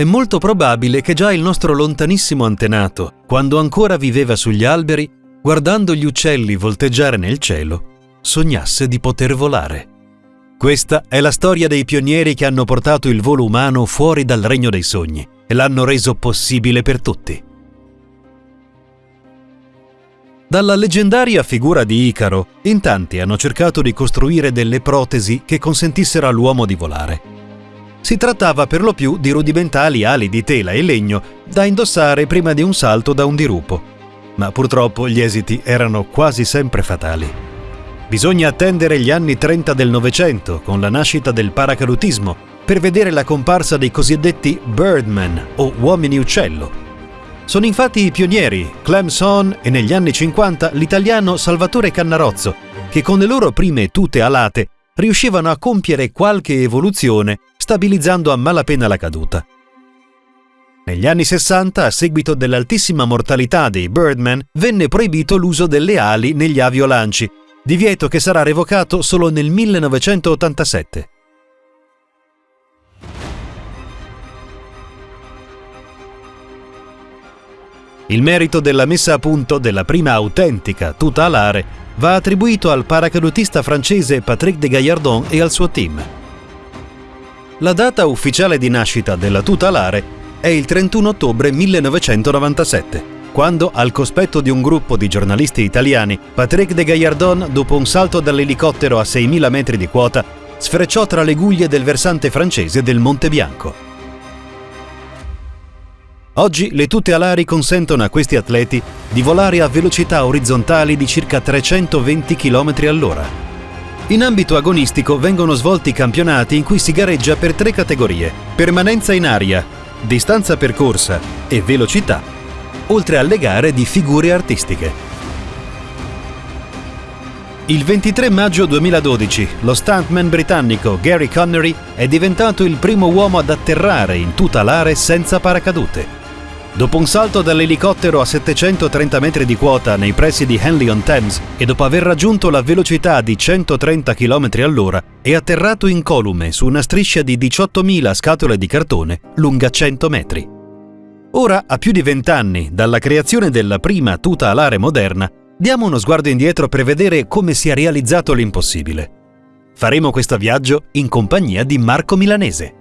È molto probabile che già il nostro lontanissimo antenato, quando ancora viveva sugli alberi, guardando gli uccelli volteggiare nel cielo, sognasse di poter volare. Questa è la storia dei pionieri che hanno portato il volo umano fuori dal regno dei sogni e l'hanno reso possibile per tutti. Dalla leggendaria figura di Icaro, in tanti hanno cercato di costruire delle protesi che consentissero all'uomo di volare. Si trattava per lo più di rudimentali ali di tela e legno da indossare prima di un salto da un dirupo, ma purtroppo gli esiti erano quasi sempre fatali. Bisogna attendere gli anni 30 del Novecento, con la nascita del paracadutismo, per vedere la comparsa dei cosiddetti Birdman o uomini uccello. Sono infatti i pionieri Clem Son e negli anni 50 l'italiano Salvatore Cannarozzo, che con le loro prime tute alate riuscivano a compiere qualche evoluzione stabilizzando a malapena la caduta. Negli anni 60, a seguito dell'altissima mortalità dei Birdman, venne proibito l'uso delle ali negli aviolanci divieto che sarà revocato solo nel 1987. Il merito della messa a punto della prima autentica tuta alare va attribuito al paracadutista francese Patrick de Gaillardon e al suo team. La data ufficiale di nascita della tuta alare è il 31 ottobre 1997 quando, al cospetto di un gruppo di giornalisti italiani, Patrick de Gaillardon, dopo un salto dall'elicottero a 6.000 metri di quota, sfrecciò tra le guglie del versante francese del Monte Bianco. Oggi le tute alari consentono a questi atleti di volare a velocità orizzontali di circa 320 km all'ora. In ambito agonistico vengono svolti campionati in cui si gareggia per tre categorie: permanenza in aria, distanza percorsa e velocità oltre alle gare di figure artistiche. Il 23 maggio 2012 lo stuntman britannico Gary Connery è diventato il primo uomo ad atterrare in tuta l'are senza paracadute. Dopo un salto dall'elicottero a 730 metri di quota nei pressi di Henley-on-Thames e dopo aver raggiunto la velocità di 130 km all'ora, è atterrato incolume su una striscia di 18.000 scatole di cartone lunga 100 metri. Ora, a più di vent'anni dalla creazione della prima tuta alare moderna, diamo uno sguardo indietro per vedere come si è realizzato l'impossibile. Faremo questo viaggio in compagnia di Marco Milanese.